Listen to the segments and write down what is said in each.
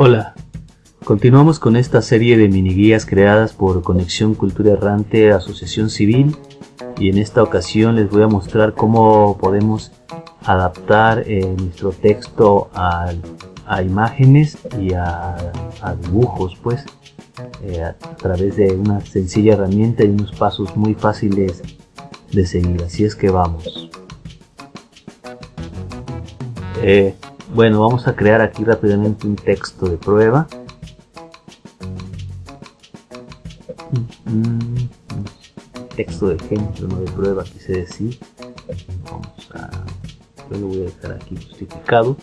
Hola, continuamos con esta serie de mini guías creadas por Conexión Cultura Errante Asociación Civil y en esta ocasión les voy a mostrar cómo podemos adaptar eh, nuestro texto a, imágenes y a, dibujos pues eh, a través de una sencilla herramienta y unos pasos muy fáciles de seguir. Así es que vamos. Eh, bueno, vamos a crear aquí rápidamente un texto de prueba. Texto de ejemplo, no de prueba, quise decir. Yo lo voy a dejar aquí justificado.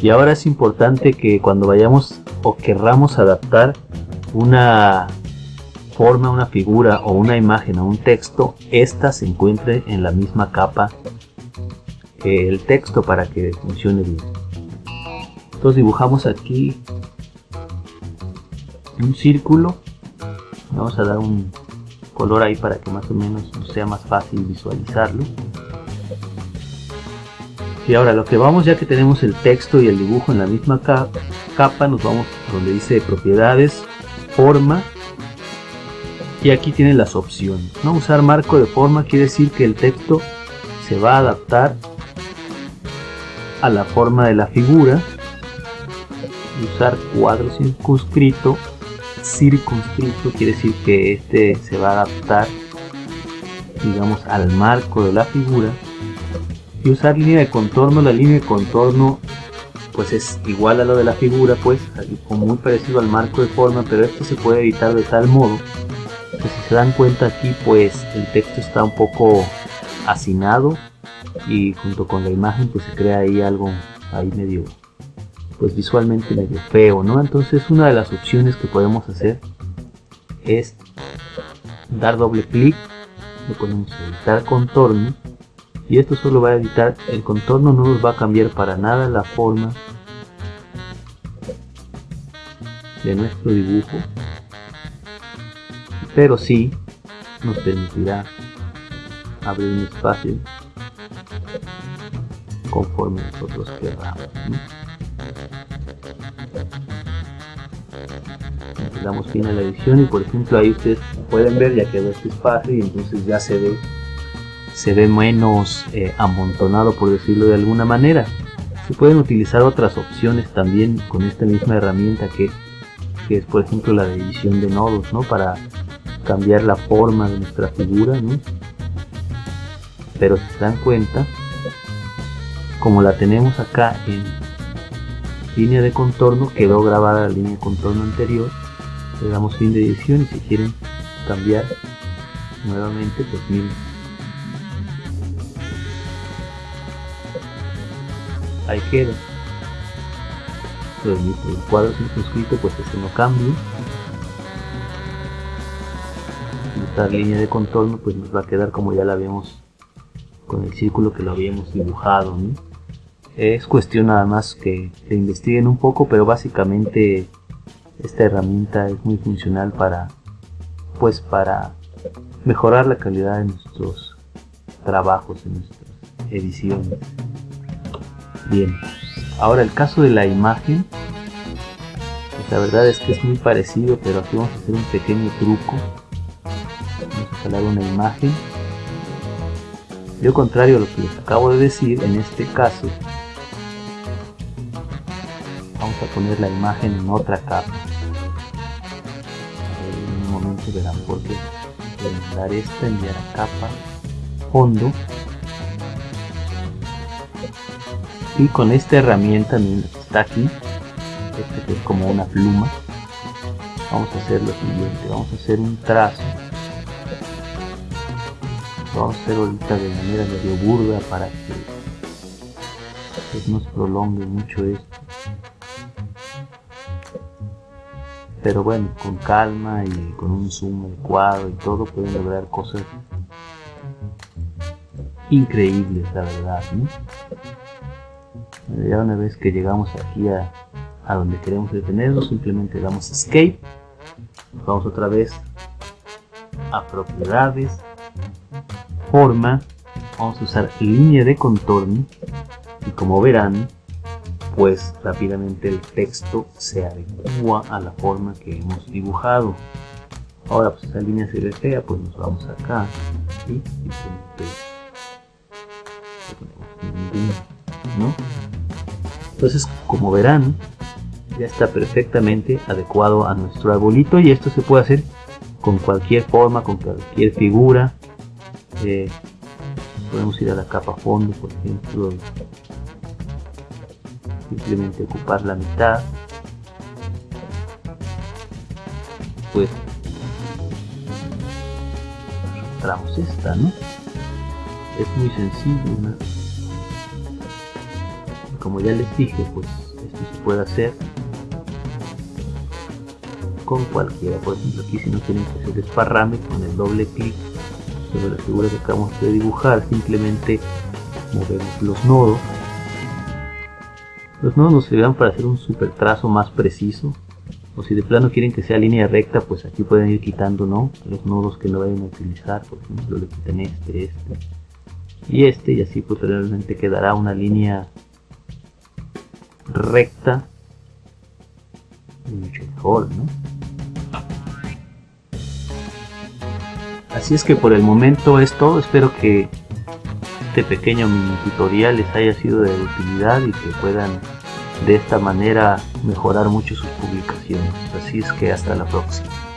Y ahora es importante que cuando vayamos o querramos adaptar una forma, una figura o una imagen a un texto, esta se encuentre en la misma capa que el texto para que funcione bien entonces dibujamos aquí un círculo. Vamos a dar un color ahí para que más o menos sea más fácil visualizarlo. Y ahora lo que vamos ya que tenemos el texto y el dibujo en la misma capa nos vamos donde dice propiedades forma. Y aquí tienen las opciones ¿no? usar marco de forma quiere decir que el texto se va a adaptar a la forma de la figura usar cuadro circunscrito. Circunscrito quiere decir que este se va a adaptar digamos al marco de la figura. Y usar línea de contorno la línea de contorno pues es igual a lo de la figura pues muy parecido al marco de forma pero esto se puede editar de tal modo que si se dan cuenta aquí pues el texto está un poco hacinado y junto con la imagen pues se crea ahí algo ahí medio pues visualmente medio feo, ¿no? Entonces una de las opciones que podemos hacer es dar doble clic, le ponemos editar contorno y esto solo va a editar el contorno, no nos va a cambiar para nada la forma de nuestro dibujo, pero sí nos permitirá abrir un espacio conforme nosotros queramos le damos fin a la edición y por ejemplo ahí ustedes pueden ver ya quedó este espacio y entonces ya se ve se ve menos eh, amontonado por decirlo de alguna manera se pueden utilizar otras opciones también con esta misma herramienta que, es por ejemplo la de edición de nodos ¿no? para cambiar la forma de nuestra figura ¿no? pero si se dan cuenta como la tenemos acá en línea de contorno quedó grabada la línea de contorno anterior le damos fin de edición y si quieren cambiar nuevamente pues miren ahí queda. El cuadro circunscrito pues este no cambia. Esta línea de contorno pues nos va a quedar como ya la habíamos con el círculo que lo habíamos dibujado es cuestión nada más que, que investiguen un poco pero básicamente esta herramienta es muy funcional para pues para mejorar la calidad de nuestros trabajos en nuestras ediciones. Bien ahora el caso de la imagen. La verdad es que es muy parecido pero aquí vamos a hacer un pequeño truco. Vamos a instalar una imagen. Yo contrario a lo que les acabo de decir en este caso vamos a poner la imagen en otra capa. En un momento verán por qué dar esta enviar a capa fondo. Y con esta herramienta que está aquí. Este es como una pluma. Vamos a hacer lo siguiente vamos a hacer un trazo. Lo vamos a hacer ahorita de manera medio burda para que pues, no se prolongue mucho esto pero bueno, con calma y con un zoom adecuado y todo pueden lograr cosas increíbles, la verdad. Ya una vez que llegamos aquí a, a donde queremos detenernos, simplemente damos escape, vamos otra vez a propiedades, forma, vamos a usar línea de contorno. Y como verán, pues rápidamente el texto se adecua a la forma que hemos dibujado. Ahora pues esa línea se ve fea, pues nos vamos acá y. Entonces como verán ya está perfectamente adecuado a nuestro arbolito y esto se puede hacer con cualquier forma, con cualquier figura. Eh, podemos ir a la capa fondo, por ejemplo, simplemente ocupar la mitad. Pues mostramos esta, ¿no? Es muy sencillo, como ya les dije, pues esto se puede hacer con cualquiera. Por ejemplo, aquí si no tienen que hacer desparrame, con el doble clic sobre la figura que acabamos de dibujar, simplemente movemos los nodos. Los nodos nos servirán para hacer un super trazo más preciso. O si de plano quieren que sea línea recta, pues aquí pueden ir quitando ¿no? los nodos que no vayan a utilizar. Por ejemplo, le quitan este, este y este, y así pues realmente quedará una línea recta mucho mejor, ¿no? Así es que por el momento es todo, espero que este pequeño mini tutorial les haya sido de utilidad y que puedan de esta manera mejorar mucho sus publicaciones. Así es que hasta la próxima.